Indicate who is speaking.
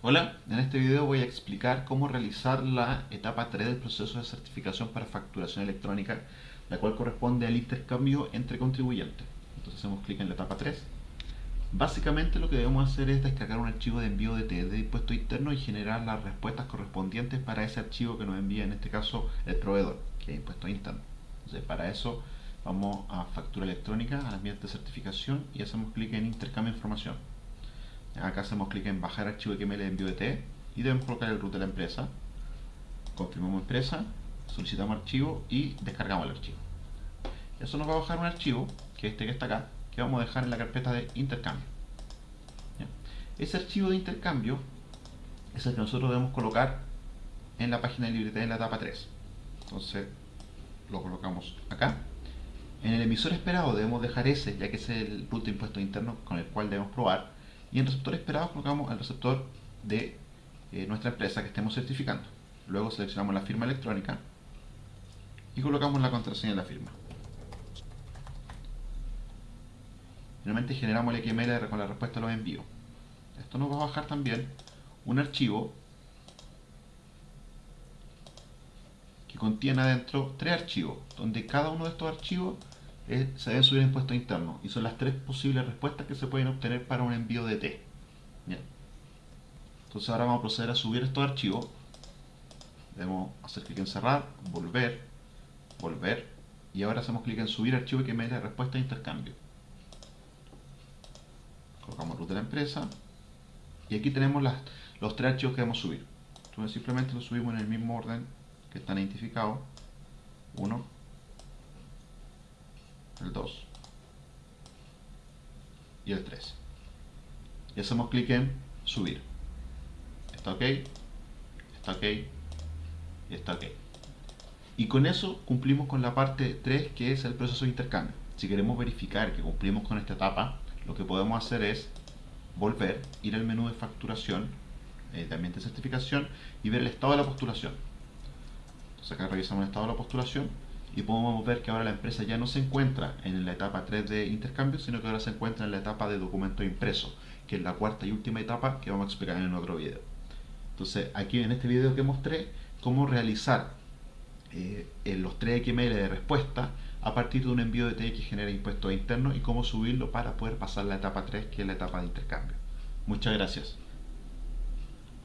Speaker 1: Hola, en este video voy a explicar cómo realizar la etapa 3 del proceso de certificación para facturación electrónica, la cual corresponde al intercambio entre contribuyentes. Entonces hacemos clic en la etapa 3. Básicamente lo que debemos hacer es descargar un archivo de envío de de impuesto interno y generar las respuestas correspondientes para ese archivo que nos envía en este caso el proveedor, que es impuesto interno. Entonces para eso vamos a factura electrónica, al ambiente de certificación y hacemos clic en intercambio de información acá hacemos clic en bajar archivo XML de envío de T y debemos colocar el root de la empresa. Confirmamos empresa solicitamos archivo y descargamos el archivo. Eso nos va a bajar un archivo que es este que está acá que vamos a dejar en la carpeta de intercambio. Ese archivo de intercambio es el que nosotros debemos colocar en la página de libreta en la etapa 3 entonces lo colocamos acá. En el emisor esperado debemos dejar ese ya que es el root de impuesto interno con el cual debemos probar y en receptor esperado colocamos el receptor de eh, nuestra empresa que estemos certificando. Luego seleccionamos la firma electrónica y colocamos la contraseña de la firma. Finalmente generamos el XML con la respuesta a los envíos. Esto nos va a bajar también un archivo que contiene adentro tres archivos, donde cada uno de estos archivos se debe subir impuesto interno y son las tres posibles respuestas que se pueden obtener para un envío de T. Entonces ahora vamos a proceder a subir estos archivos. Debemos hacer clic en cerrar, volver, volver y ahora hacemos clic en subir archivo que me dé respuesta de intercambio. Colocamos root de la empresa y aquí tenemos las, los tres archivos que debemos subir. Entonces simplemente los subimos en el mismo orden que están identificados. Uno, el 2 y el 3 y hacemos clic en subir. Está ok. Está ok. Y está ok. Y con eso cumplimos con la parte 3 que es el proceso de intercambio. Si queremos verificar que cumplimos con esta etapa lo que podemos hacer es volver, ir al menú de facturación eh, de ambiente de certificación y ver el estado de la postulación. Entonces acá revisamos el estado de la postulación y podemos ver que ahora la empresa ya no se encuentra en la etapa 3 de intercambio, sino que ahora se encuentra en la etapa de documento impreso, que es la cuarta y última etapa que vamos a explicar en otro video. Entonces, aquí en este video que mostré cómo realizar eh, los 3 XML de respuesta a partir de un envío de TX que genera impuestos internos y cómo subirlo para poder pasar la etapa 3, que es la etapa de intercambio. Muchas gracias.